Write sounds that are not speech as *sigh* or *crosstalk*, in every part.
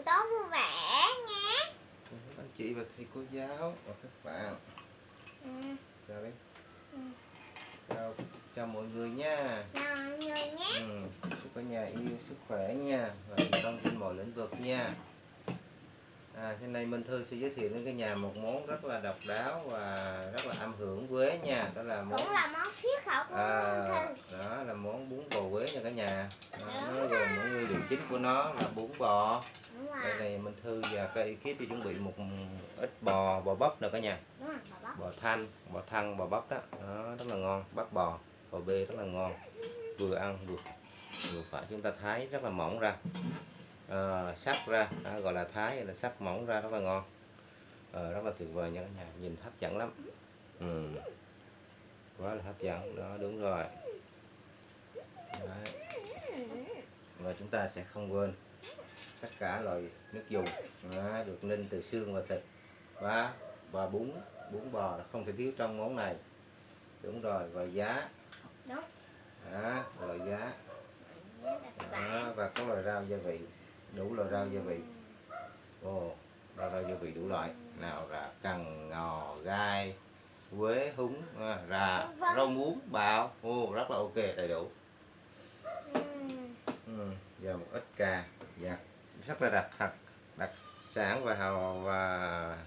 buổi tối vui vẻ nha các anh chị và thầy cô giáo. Và các bạn. Ừ. chào đi Ừ. chào chào mọi người nha. Chào mọi người nhé. Ừ. chúc cả nhà yêu sức khỏe nha. Và thành công trên mọi lĩnh vực nha à hôm nay Minh Thư sẽ giới thiệu đến cái nhà một món rất là độc đáo và rất là âm hưởng Quế nha. Đó là món cũng là món siết khẩu của à, thư. đó là món bún bò Quế nha cả nhà. Đó, nó gồm những nguyên liệu chính của nó là bún bò. Đây này Minh Thư và các ekip đi chuẩn bị một ít bò bò bắp nè cả nhà. Đúng rồi bóc bò thanh bò thăn bò bắp đó. đó rất là ngon bắp bò bò bê rất là ngon. Vừa ăn vừa vừa phải chúng ta thái rất là mỏng ra à, sắc ra đó, gọi là thái hay là sắc mỏng ra rất là ngon. Ờ, rất là tuyệt vời nha cả nhà nhìn hấp dẫn lắm. Ừ. quá là hấp dẫn đó đúng rồi. Đấy. và chúng ta sẽ không quên tất cả loại nước dùng đó, được ninh từ xương và thịt và và bún bún bò là không thể thiếu trong món này. Đúng rồi và giá. Đó, loại giá. Sáng và các loại rau gia vị đủ loại rau gia vị. Ồ rau rau gia vị đủ loại. Nào là cần ngò gai quế húng à, rà Vâng. rau muống bào. Ô rất là ok đầy đủ. Ừ. ừ. và một ít cà. Dạ rất là đặc thật đặc sản và hào và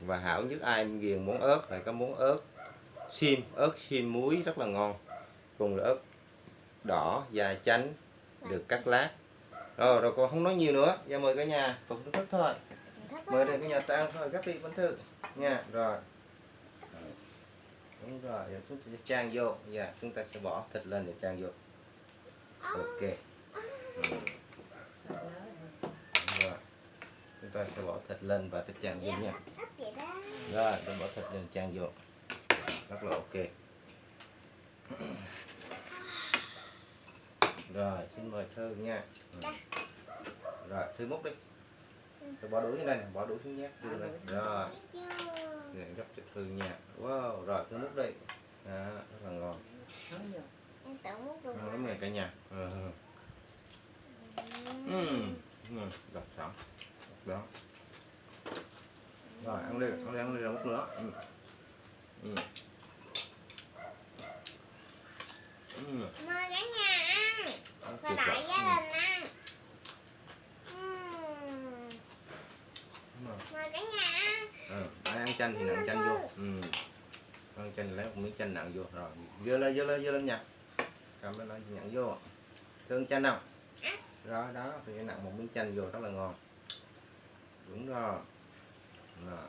và hảo nhất ai ghiền món ớt là có món ớt xiêm. Ớt xiêm muối rất là ngon. Cùng là ớt đỏ dài chánh được cắt lát rồi rồi còn không nói nhiều nữa. Giờ mời cả nhà phục thức thôi. Mời đến cái cả nhà ta ăn thôi, gấp đi bánh thư. Nha, rồi. Ờ, đúng rồi, giờ chúng ta sẽ trang vô. Dạ chúng ta sẽ bỏ thịt lên để trang vô. Ok. Ừ. Rồi. Chúng ta sẽ bỏ thịt lên và thịt trang vô nha. Rồi tôi bỏ thịt lên trang vô. Rất là ok. Rồi, xin mời thư nha. Ừ. Dạ rồi thư múc đi. Tôi bỏ đuổi lên này bỏ đuổi xuống nhé. Đưa lên rồi. này gấp cho thư nha. Wow rồi thư múc đi. Đó, rất là ngon. Em tự múc được ngon lắm này cả nhà. Ừ. Ừ. Ừ. gặp sẵn. Đó. Rồi ăn đi ăn đi ăn đi rồi múc nữa. Ừ. Ừ. Ừ. mời cả nhà ăn. Và tuyệt đại vời. gia Ừ. đình ăn Ừm. Đúng rồi. mời cả nhà ăn Ờ, ai ăn chanh thì nặng chanh vô. Ừ. ăn chanh lấy một miếng chanh nặng vô. Rồi dơ lên dơ lên dơ lên nha. Cầm lên nó nhận vô. Thương chanh nào? Rồi đó, thì nặng một miếng chanh vô, rất là ngon. Đúng rồi. Rồi.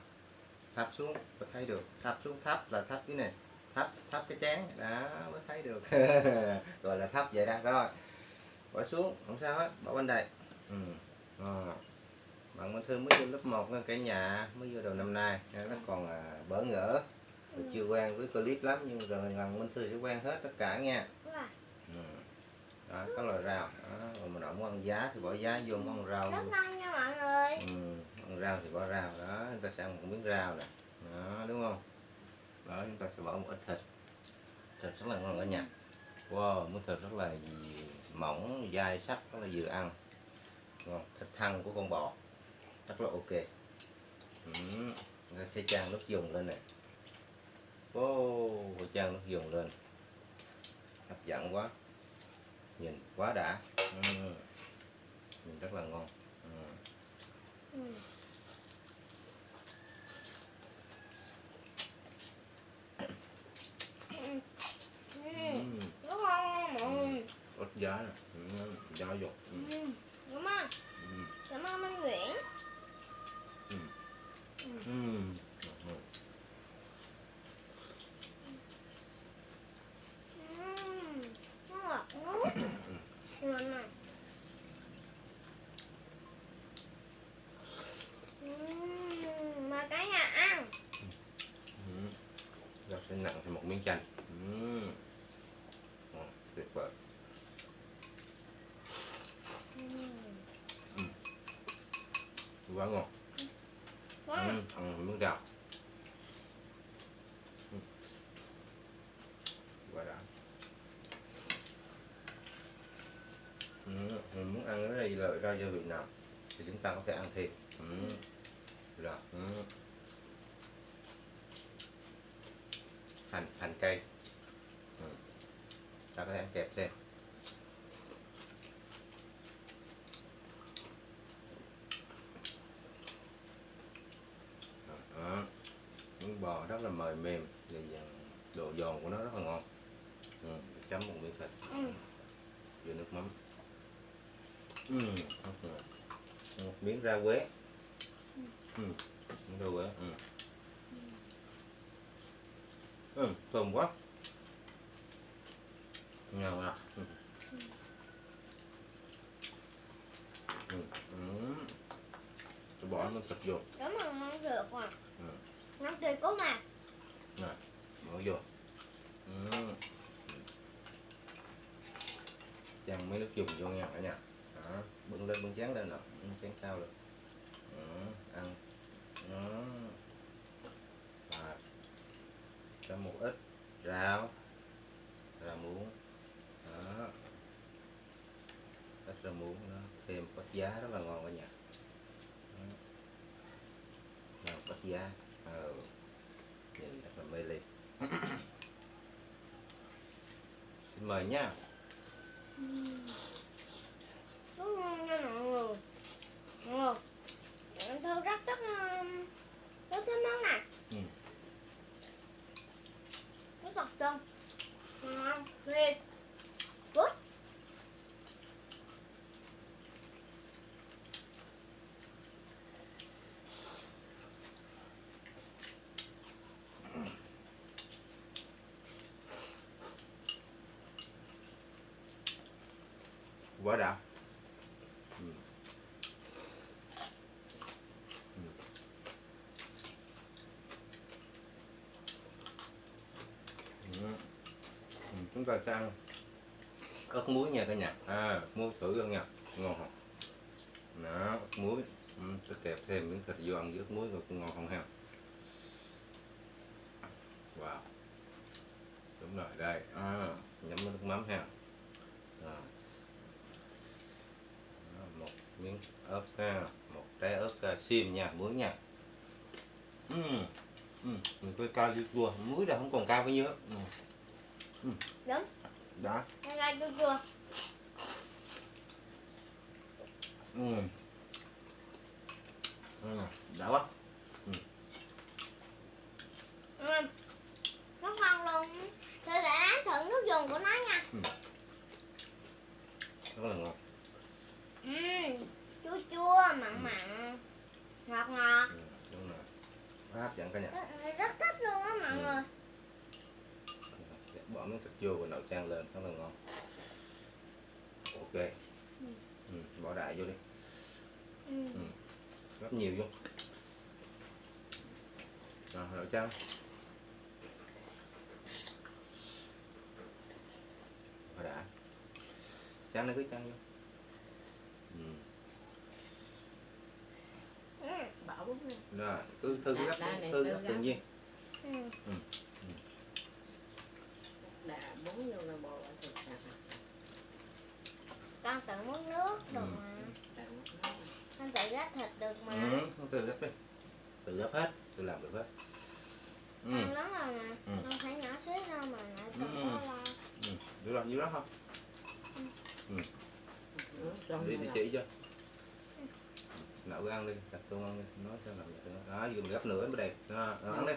thắp xuống có thấy được. Thắp xuống, thắp là thắp cái này. Thắp thắp cái chén. Đó, mới thấy được. *laughs* Gọi là thắp vậy đó. Rồi, bỏ xuống, không sao hết, bỏ bên đây. Ừ. Rồi bạn Minh Thư mới vô lớp 1 nha cả nhà mới vô đầu năm nay. Nên nó còn à, bỡ ngỡ. Rồi chưa quen với clip lắm nhưng rồi lần Minh Thư sẽ quen hết tất cả nha. Ừ. đó có loại rau. Đó. rồi mình không ăn giá thì bỏ giá vô ăn rau rất ngon nha mọi người. Ừ. ăn rau thì bỏ rau. Đó chúng ta sẽ ăn một miếng rau nè. Đó đúng không? Đó chúng ta sẽ bỏ một ít thịt. Thịt rất là ngon cả nhà. Wow miếng thịt rất là mỏng dai sắc rất là vừa ăn. Ngon thịt thăn của con bò rất là ok ừ. Chúng ta sẽ chan nước dùng lên này wow chan nước dùng lên hấp dẫn quá nhìn quá đã ừ. nhìn rất là ngon ừ. Ừ. Ừ. Ừ. Ừ. ớt giá nè ừ. giá vô ừ. Ừ. không Ừ. cảm ơn Minh Nguyễn Ừ. Ừ. Ừ. Ừm, nó ngọt nước ngon này Ừm, mời cả nhà ăn Ừ. Sẽ nặng thêm một miếng chanh ừ. Ngon, tuyệt vời Ừm, quá ngon ngon. ăn miếng gạo ừ. quá đã ừ. mình muốn ăn cái này là rau gia vị nào thì chúng ta có thể ăn thêm ừ. rồi ừ. Hành hành cây ừ. ta có thể kẹp thêm Đó. bò rất là mời mềm và độ giòn của nó rất là ngon ừ. chấm một miếng thịt Ừ. với nước mắm ừ. một miếng rau quế ừ. miếng rau quế ừ. Ừ. thơm quá ngon à ừ. Ừ. Ừ. Tôi bỏ miếng thịt vô Đúng rồi, ngon được mà. Ừ. Ngon tuyệt cố mà. bỏ vô ừ. chan mấy nước dùng vô nha cả nhà đó. bưng lên bưng chén lên nè bưng chén cao lên ừ. ăn đó. À cho một ít. Rau. Rau muống. Đó. Ít rau muống đó. Thêm có giá rất là ngon cả nhà Đó. Nào, có giá. Ờ. Nhìn rất là mê ly. *coughs* Xin mời nha Rất ngon nha mọi người. Ngon. Tôi rất rất um, rất thích món này. Ừ. Nó sọc chân. Ngon. Thiệt. Good quá đã. Ừ. Ừ. Chúng ta sẽ ăn. Ớt muối nha cả nhà. À muối thử luôn nha. Ngon không? Đó ớt muối. Ừ, sẽ kẹp thêm miếng thịt vô ăn với ớt muối rồi cũng ngon không ha? Wow. Đúng rồi đây. À, nhắm nước mắm ha. Một miếng ớt ha một trái ớt uh, xiêm nha muối nha uhm. Uhm. mình coi cao đi chua muối là không còn cao bao nhiêu hết. ừ. Đúng. đó Đây là chua. Ừ. đã quá Ừ. Rất ngon luôn. Tôi sẽ thử nước dùng của nó nha. rất là ngon Ừ. Chua chua, mặn mặn. Ngọt ngọt. ừ. đúng rồi Quá hấp dẫn cả nhà Rất- Rất thích luôn á mọi Ừ. người. bỏ miếng thịt vô và nấu chan lên rất là ngon ok ừ. bỏ đại vô đi Ừ. rất nhiều vô rồi nấu chan bỏ đã chan nó cứ chan vô ừ. Ừ. rồi cứ thư gấp thư gấp tự nhiên Ừ. đã bún vô là bò ở thịt nè Con tự muốn nước được Ừ. mà. Tặng nó. Con tự gắp thịt được mà. ừ. không tự gấp đi tự gấp hết tự làm được hết ừ. Con lớn rồi mà. Ừ. Con phải nhỏ xíu đâu mà lại còn Ừ. có lo. ừ. được làm nhiêu đó không Ừ, đi rồi đi là- chỉ cho nấu ăn đi đặt tô ăn đi nói sao làm được đó mình gấp nữa mới đẹp đó, rồi ăn đi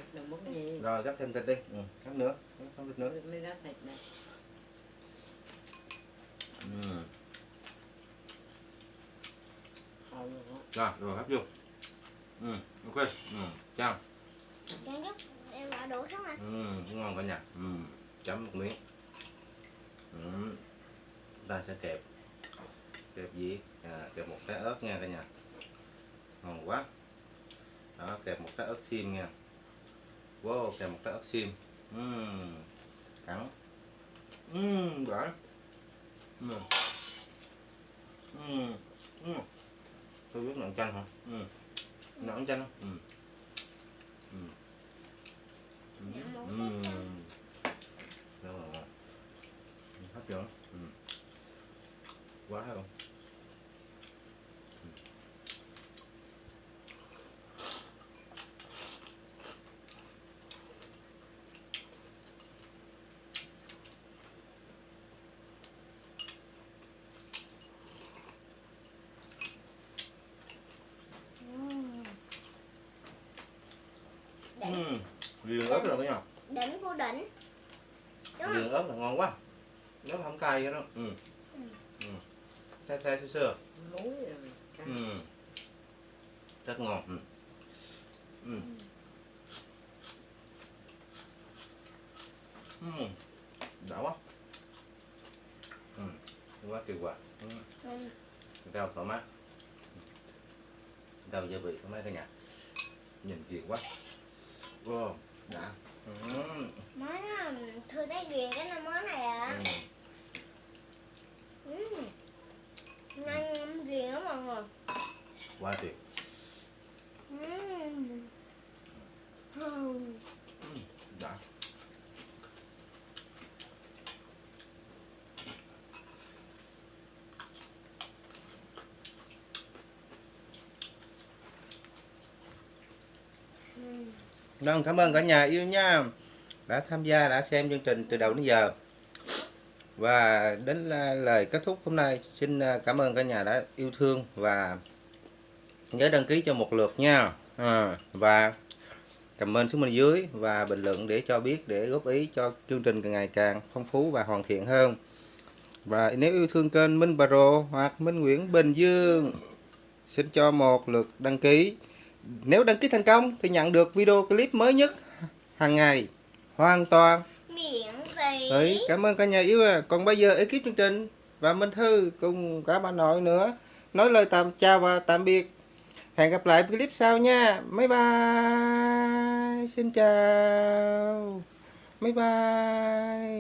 rồi gấp thêm thịt đi ừ. gấp nữa gấp thêm thịt nữa mới gắp thịt nè ừ. thôi luôn á rồi rồi gấp vô ừ. ok ừ. chào em đã đủ xuống rồi. ừ. ngon cả nhà ừ. chấm một miếng ừ. ta sẽ kẹp kẹp gì à, kẹp một cái ớt nha cả nhà ngon quá đó kẹp một cái ớt xiêm nha wow kẹp một cái ớt xiêm uhm. cắn uhm, bở uhm. Uhm. Uhm. Tôi biết nặng chanh hả uhm. nặng chanh không Uhm. cái chanh. rất là ngon hấp dẫn uhm. quá hay không riêng ớt rồi cả nhà đỉnh của đỉnh đúng riêng ớt là ngon quá nó không cay vậy đó ừ Ừ. ừ thay rồi cay. ừ rất ngon ừ. Ừ. Ừ. đã quá ừ. quá tuyệt vời ừ. Ừ. rau thoải mái rau gia vị thoải mái cả nhà nhìn kìa quá wow đã ừ. món á, thư ghiền cái năm món này à Ừ. ừ. nhanh ghiền lắm mọi người quá tuyệt ừ. Ừ. đã Ừ. Vâng, cảm ơn cả nhà yêu nha. Đã tham gia đã xem chương trình từ đầu đến giờ. Và đến lời kết thúc hôm nay xin à, cảm ơn cả nhà đã yêu thương và nhớ đăng ký cho một lượt nha. À, và comment xuống bên dưới và bình luận để cho biết để góp ý cho chương trình càng ngày càng phong phú và hoàn thiện hơn. Và nếu yêu thương kênh Minh Pro hoặc Minh Nguyễn Bình Dương xin cho một lượt đăng ký nếu đăng ký thành công thì nhận được video clip mới nhất hàng ngày hoàn toàn miễn phí Đấy, cảm ơn cả nhà yêu à. Còn bây giờ ekip chương trình và Minh Thư cùng cả bà nội nữa nói lời tạm chào và tạm biệt. Hẹn gặp lại clip sau nha. Bye bye. Xin chào. Bye bye.